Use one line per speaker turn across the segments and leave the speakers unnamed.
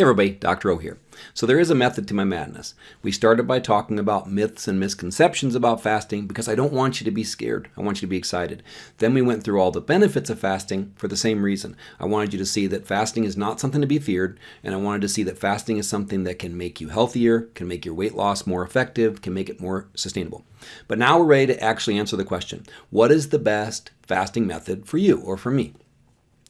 Hey everybody, Dr. O here. So there is a method to my madness. We started by talking about myths and misconceptions about fasting because I don't want you to be scared. I want you to be excited. Then we went through all the benefits of fasting for the same reason. I wanted you to see that fasting is not something to be feared, and I wanted to see that fasting is something that can make you healthier, can make your weight loss more effective, can make it more sustainable. But now we're ready to actually answer the question, what is the best fasting method for you or for me?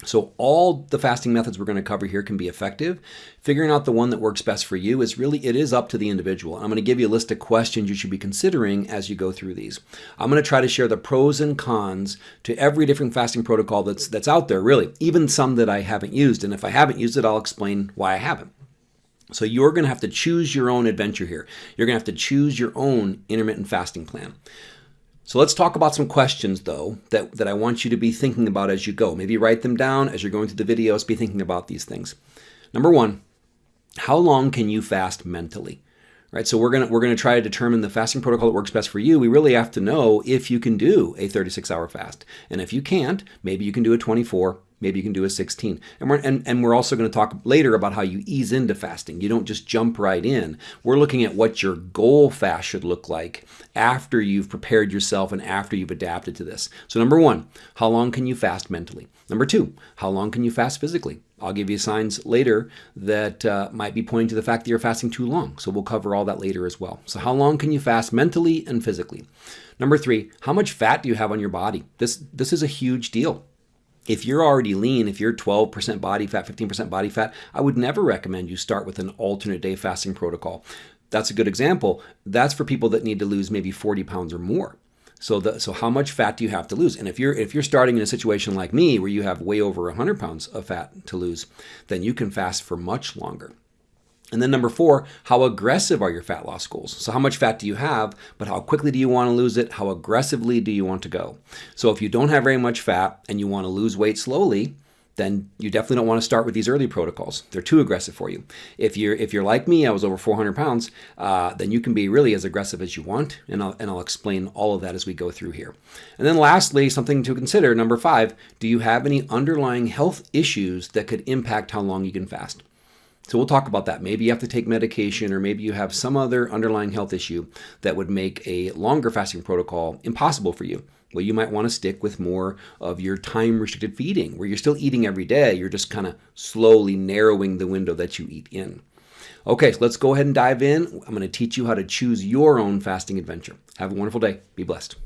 So all the fasting methods we're going to cover here can be effective. Figuring out the one that works best for you is really, it is up to the individual. I'm going to give you a list of questions you should be considering as you go through these. I'm going to try to share the pros and cons to every different fasting protocol that's, that's out there, really, even some that I haven't used. And if I haven't used it, I'll explain why I haven't. So you're going to have to choose your own adventure here. You're going to have to choose your own intermittent fasting plan. So let's talk about some questions though that, that I want you to be thinking about as you go. Maybe write them down as you're going through the videos, be thinking about these things. Number one, how long can you fast mentally? Right, so we're gonna we're gonna try to determine the fasting protocol that works best for you. We really have to know if you can do a 36 hour fast, and if you can't, maybe you can do a 24 Maybe you can do a 16. And we're, and, and we're also going to talk later about how you ease into fasting. You don't just jump right in. We're looking at what your goal fast should look like after you've prepared yourself and after you've adapted to this. So number one, how long can you fast mentally? Number two, how long can you fast physically? I'll give you signs later that uh, might be pointing to the fact that you're fasting too long. So we'll cover all that later as well. So how long can you fast mentally and physically? Number three, how much fat do you have on your body? This, this is a huge deal if you're already lean, if you're 12% body fat, 15% body fat, I would never recommend you start with an alternate day fasting protocol. That's a good example. That's for people that need to lose maybe 40 pounds or more. So the, so how much fat do you have to lose? And if you're if you're starting in a situation like me where you have way over 100 pounds of fat to lose, then you can fast for much longer. And then number four, how aggressive are your fat loss goals? So how much fat do you have, but how quickly do you want to lose it? How aggressively do you want to go? So if you don't have very much fat and you want to lose weight slowly, then you definitely don't want to start with these early protocols. They're too aggressive for you. If you're if you're like me, I was over 400 pounds, uh, then you can be really as aggressive as you want, and I'll, and I'll explain all of that as we go through here. And then lastly, something to consider, number five, do you have any underlying health issues that could impact how long you can fast? So we'll talk about that. Maybe you have to take medication or maybe you have some other underlying health issue that would make a longer fasting protocol impossible for you. Well, you might want to stick with more of your time restricted feeding where you're still eating every day. You're just kind of slowly narrowing the window that you eat in. Okay, so let's go ahead and dive in. I'm going to teach you how to choose your own fasting adventure. Have a wonderful day. Be blessed.